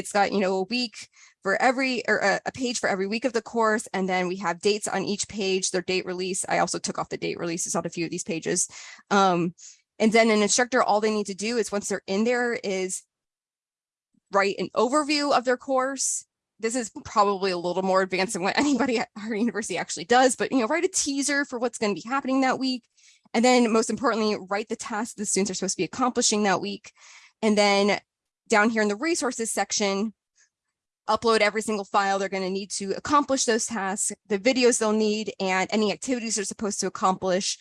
It's got, you know, a week for every, or a, a page for every week of the course. And then we have dates on each page, their date release. I also took off the date releases on a few of these pages. Um, and then an instructor, all they need to do is once they're in there is write an overview of their course. This is probably a little more advanced than what anybody at our university actually does, but you know, write a teaser for what's going to be happening that week. And then most importantly, write the tasks the students are supposed to be accomplishing that week. And then down here in the resources section, upload every single file they're going to need to accomplish those tasks, the videos they'll need, and any activities they're supposed to accomplish.